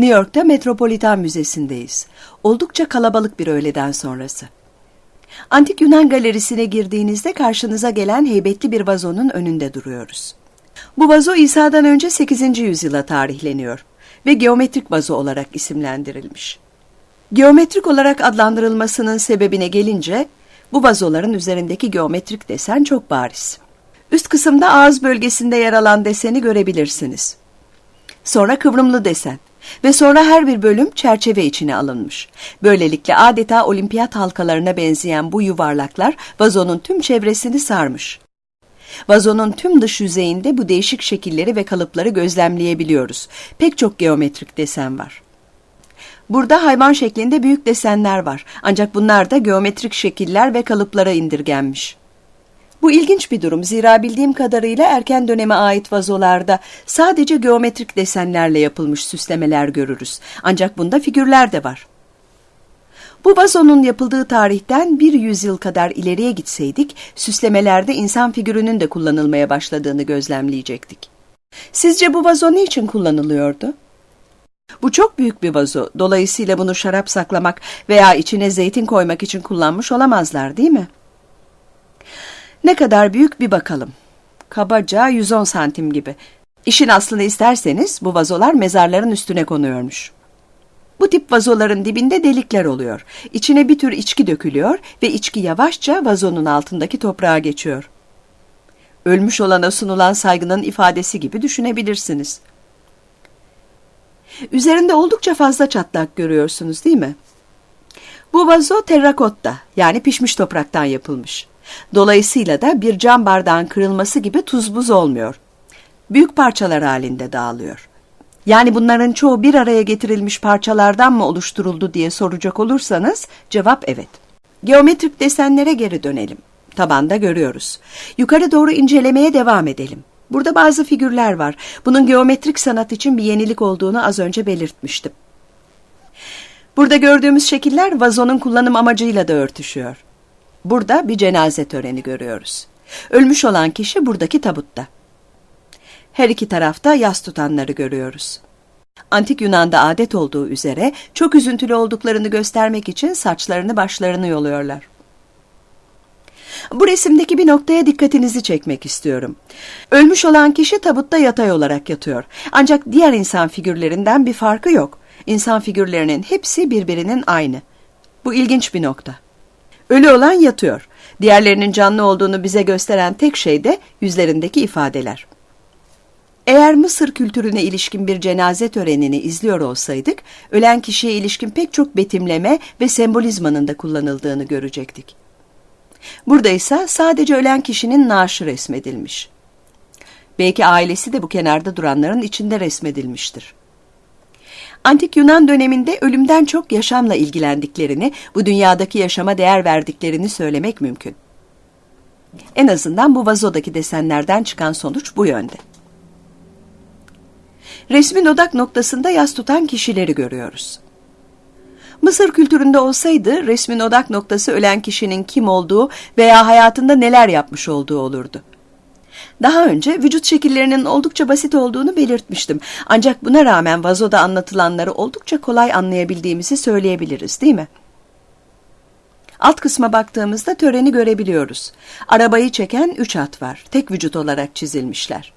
New York'ta Metropolitan Müzesi'ndeyiz. Oldukça kalabalık bir öğleden sonrası. Antik Yunan galerisine girdiğinizde karşınıza gelen heybetli bir vazonun önünde duruyoruz. Bu vazo İsa'dan önce 8. yüzyıla tarihleniyor ve geometrik vazo olarak isimlendirilmiş. Geometrik olarak adlandırılmasının sebebine gelince bu vazoların üzerindeki geometrik desen çok bariz. Üst kısımda ağız bölgesinde yer alan deseni görebilirsiniz. Sonra kıvrımlı desen ve sonra her bir bölüm çerçeve içine alınmış. Böylelikle adeta olimpiyat halkalarına benzeyen bu yuvarlaklar vazonun tüm çevresini sarmış. Vazonun tüm dış yüzeyinde bu değişik şekilleri ve kalıpları gözlemleyebiliyoruz. Pek çok geometrik desen var. Burada hayvan şeklinde büyük desenler var. Ancak bunlar da geometrik şekiller ve kalıplara indirgenmiş. Bu ilginç bir durum zira bildiğim kadarıyla erken döneme ait vazolarda sadece geometrik desenlerle yapılmış süslemeler görürüz. Ancak bunda figürler de var. Bu vazonun yapıldığı tarihten bir yüzyıl kadar ileriye gitseydik, süslemelerde insan figürünün de kullanılmaya başladığını gözlemleyecektik. Sizce bu vazo ne için kullanılıyordu? Bu çok büyük bir vazo, dolayısıyla bunu şarap saklamak veya içine zeytin koymak için kullanmış olamazlar değil mi? Ne kadar büyük bir bakalım. Kabaca 110 santim gibi. İşin aslını isterseniz bu vazolar mezarların üstüne konuyormuş. Bu tip vazoların dibinde delikler oluyor. İçine bir tür içki dökülüyor ve içki yavaşça vazonun altındaki toprağa geçiyor. Ölmüş olana sunulan saygının ifadesi gibi düşünebilirsiniz. Üzerinde oldukça fazla çatlak görüyorsunuz değil mi? Bu vazo terrakotta yani pişmiş topraktan yapılmış. Dolayısıyla da bir cam bardağın kırılması gibi tuz buz olmuyor. Büyük parçalar halinde dağılıyor. Yani bunların çoğu bir araya getirilmiş parçalardan mı oluşturuldu diye soracak olursanız cevap evet. Geometrik desenlere geri dönelim. Tabanda görüyoruz. Yukarı doğru incelemeye devam edelim. Burada bazı figürler var. Bunun geometrik sanat için bir yenilik olduğunu az önce belirtmiştim. Burada gördüğümüz şekiller vazonun kullanım amacıyla da örtüşüyor. Burada bir cenaze töreni görüyoruz. Ölmüş olan kişi buradaki tabutta. Her iki tarafta yas tutanları görüyoruz. Antik Yunan'da adet olduğu üzere çok üzüntülü olduklarını göstermek için saçlarını başlarını yoluyorlar. Bu resimdeki bir noktaya dikkatinizi çekmek istiyorum. Ölmüş olan kişi tabutta yatay olarak yatıyor. Ancak diğer insan figürlerinden bir farkı yok. İnsan figürlerinin hepsi birbirinin aynı. Bu ilginç bir nokta. Ölü olan yatıyor. Diğerlerinin canlı olduğunu bize gösteren tek şey de yüzlerindeki ifadeler. Eğer Mısır kültürüne ilişkin bir cenaze törenini izliyor olsaydık, ölen kişiye ilişkin pek çok betimleme ve sembolizmanın da kullanıldığını görecektik. Burada ise sadece ölen kişinin naaşı resmedilmiş. Belki ailesi de bu kenarda duranların içinde resmedilmiştir. Antik Yunan döneminde ölümden çok yaşamla ilgilendiklerini, bu dünyadaki yaşama değer verdiklerini söylemek mümkün. En azından bu vazodaki desenlerden çıkan sonuç bu yönde. Resmin odak noktasında yas tutan kişileri görüyoruz. Mısır kültüründe olsaydı resmin odak noktası ölen kişinin kim olduğu veya hayatında neler yapmış olduğu olurdu. Daha önce vücut şekillerinin oldukça basit olduğunu belirtmiştim. Ancak buna rağmen vazoda anlatılanları oldukça kolay anlayabildiğimizi söyleyebiliriz değil mi? Alt kısma baktığımızda töreni görebiliyoruz. Arabayı çeken üç at var. Tek vücut olarak çizilmişler.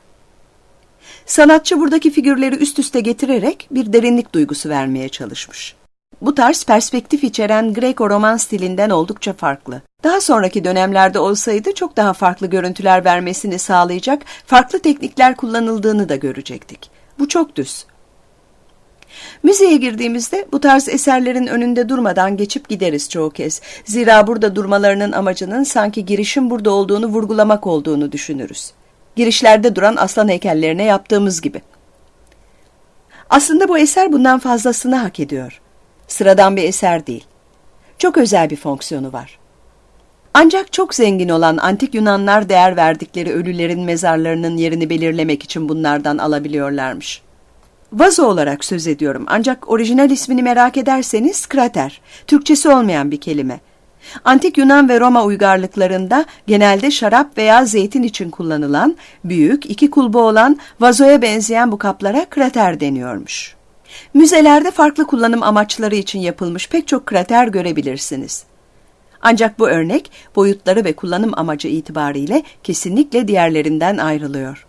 Sanatçı buradaki figürleri üst üste getirerek bir derinlik duygusu vermeye çalışmış. Bu tarz perspektif içeren Greco-Roman stilinden oldukça farklı. Daha sonraki dönemlerde olsaydı çok daha farklı görüntüler vermesini sağlayacak farklı teknikler kullanıldığını da görecektik. Bu çok düz. Müzeye girdiğimizde bu tarz eserlerin önünde durmadan geçip gideriz çoğu kez. Zira burada durmalarının amacının sanki girişin burada olduğunu vurgulamak olduğunu düşünürüz. Girişlerde duran aslan heykellerine yaptığımız gibi. Aslında bu eser bundan fazlasını hak ediyor. Sıradan bir eser değil. Çok özel bir fonksiyonu var. Ancak çok zengin olan antik Yunanlar değer verdikleri ölülerin mezarlarının yerini belirlemek için bunlardan alabiliyorlarmış. Vazo olarak söz ediyorum ancak orijinal ismini merak ederseniz krater, Türkçesi olmayan bir kelime. Antik Yunan ve Roma uygarlıklarında genelde şarap veya zeytin için kullanılan, büyük, iki kulbu olan vazoya benzeyen bu kaplara krater deniyormuş. Müzelerde farklı kullanım amaçları için yapılmış pek çok krater görebilirsiniz. Ancak bu örnek boyutları ve kullanım amacı itibariyle kesinlikle diğerlerinden ayrılıyor.